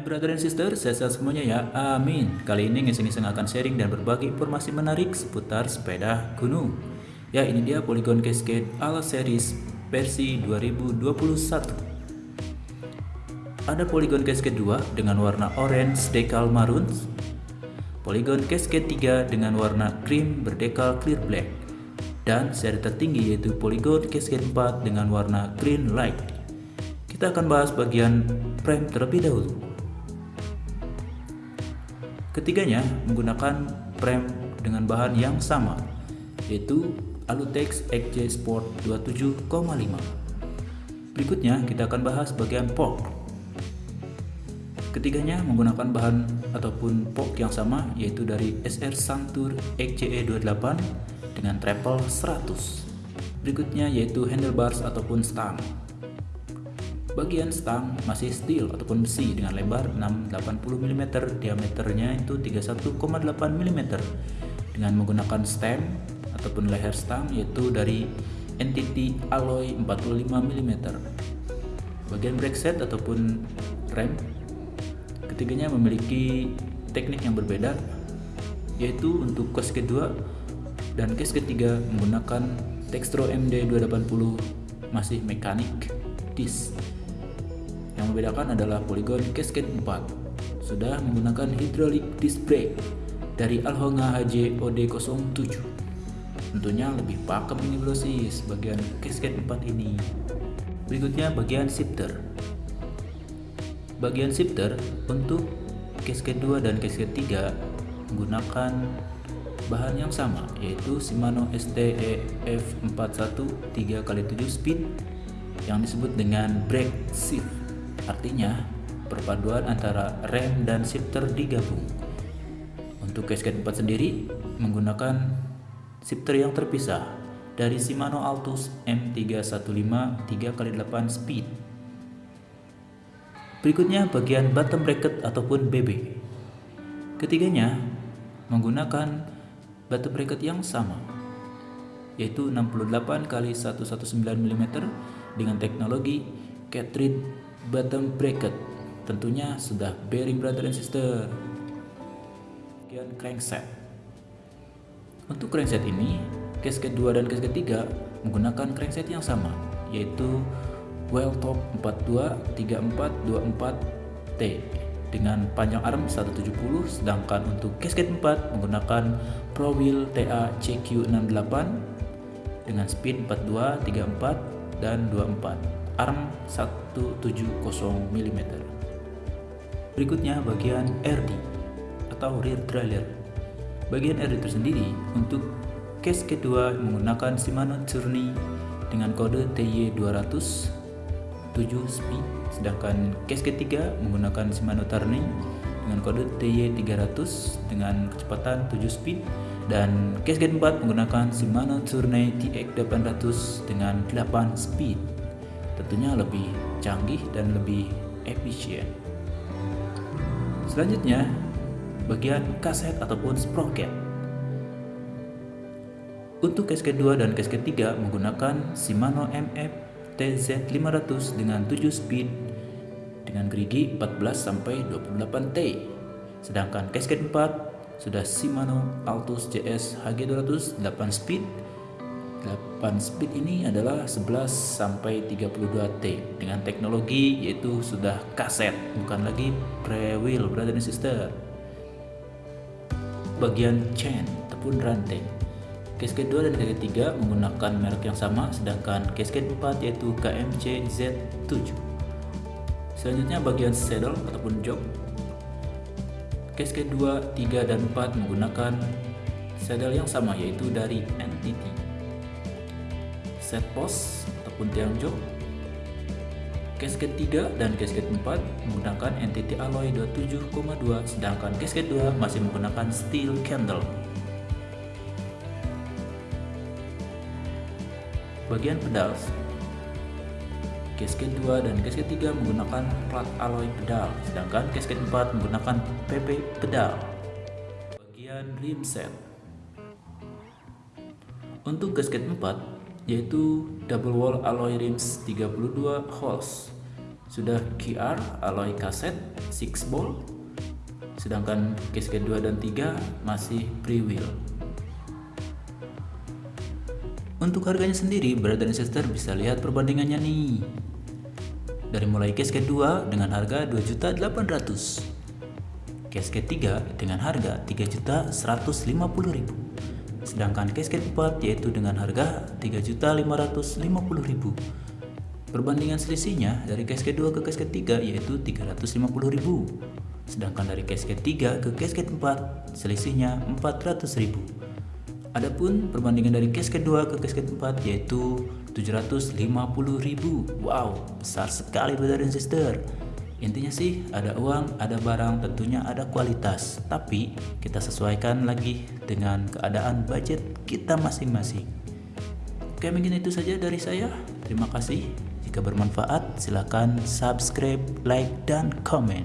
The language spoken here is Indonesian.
Hai brother and sister, saya sehat semuanya ya, amin. Kali ini ngiseng-ngiseng akan sharing dan berbagi informasi menarik seputar sepeda gunung. Ya ini dia Polygon Cascade Ala Series versi 2021 Ada Polygon Cascade 2 dengan warna orange decal maroon. Polygon Cascade 3 dengan warna cream berdekal clear black. Dan seri tertinggi yaitu Polygon Cascade 4 dengan warna green light. Kita akan bahas bagian frame terlebih dahulu Ketiganya menggunakan frame dengan bahan yang sama, yaitu Alutex XJ Sport 27,5. Berikutnya kita akan bahas bagian fork. Ketiganya menggunakan bahan ataupun fork yang sama, yaitu dari SR Santur XJE 28 dengan treble 100. Berikutnya yaitu handlebars ataupun stang. Bagian stang masih steel ataupun besi dengan lebar 680 mm, diameternya itu 31,8 mm dengan menggunakan stem ataupun leher stang yaitu dari entity alloy 45 mm. Bagian brake set ataupun rem ketiganya memiliki teknik yang berbeda yaitu untuk case kedua dan case ketiga menggunakan Textro MD 280 masih mekanik disc yang membedakan adalah Polygon Cascade 4 sudah menggunakan hydraulic disc brake dari Alhonga HJ OD07 tentunya lebih pakem ini brosis bagian Cascade 4 ini. Berikutnya bagian shifter. Bagian shifter untuk Cascade 2 dan Cascade 3 menggunakan bahan yang sama yaitu Shimano STE F41 3x7 speed yang disebut dengan brake shift Artinya, perpaduan antara rem dan shifter digabung. Untuk Cascade 4 sendiri menggunakan shifter yang terpisah dari Shimano Altus M315 3x8 speed. Berikutnya bagian bottom bracket ataupun BB. Ketiganya menggunakan bottom bracket yang sama yaitu 68 x 119 mm dengan teknologi cartridge bottom bracket. Tentunya sudah bearing brother and sister. Bagian crankset. Untuk crankset ini case kedua dan case ketiga menggunakan crankset yang sama yaitu well top 423424T dengan panjang arm 170 sedangkan untuk casket 4 menggunakan Pro Wheel TA CQ68 dengan speed 42, 34 dan 24 arm 170 mm. Berikutnya bagian RD atau rear trailer. Bagian RD tersendiri untuk case kedua menggunakan Shimano Journey dengan kode TY200 7 speed sedangkan case ketiga menggunakan Shimano Turning dengan kode TY300 dengan kecepatan 7 speed dan case keempat menggunakan Shimano Journey TX800 dengan 8 speed tentunya lebih canggih dan lebih efisien. Selanjutnya, bagian kaset ataupun sprocket. Untuk case kedua dan case ketiga menggunakan Shimano MF TZ500 dengan 7 speed dengan gerigi 14 sampai 28 T. Sedangkan case keempat sudah Shimano Altus JS HG200 8 speed 8 speed ini adalah 11 sampai 32 T dengan teknologi yaitu sudah kaset bukan lagi pre-wheel brother and sister. Bagian chain ataupun rantai casket 2 dan casket 3 menggunakan merek yang sama sedangkan casket 4 yaitu KMC Z7 selanjutnya bagian saddle ataupun jok casket 2, 3, dan 4 menggunakan saddle yang sama yaitu dari NTT set post ataupun tiang jok Casket 3 dan casket 4 menggunakan entity alloy 27,2 sedangkan casket 2 masih menggunakan steel candle. Bagian pedal Casket 2 dan casket 3 menggunakan plat alloy pedal sedangkan casket 4 menggunakan PP pedal. Bagian rim set Untuk gasket 4 yaitu double wall alloy rims 32 holes. Sudah QR alloy kaset 6 ball. Sedangkan casket 2 dan 3 masih pre wheel untuk harganya sendiri brother and sister bisa lihat perbandingannya nih. Dari mulai casket 2 dengan harga 2.800 casket 3 dengan harga 3.150.000 sedangkan casket 4 yaitu dengan harga 3.550.000 Perbandingan selisihnya dari casket 2 ke casket 3 yaitu 350.000. Sedangkan dari casket 3 ke casket 4 selisihnya 400.000. Adapun perbandingan dari casket 2 ke casket 4 yaitu 750.000. Wow, besar sekali brother dan sister. Intinya sih ada uang, ada barang, tentunya ada kualitas. Tapi kita sesuaikan lagi dengan keadaan budget kita masing-masing. Oke mungkin itu saja dari saya. Terima kasih. Jika bermanfaat, silakan subscribe, like, dan komen.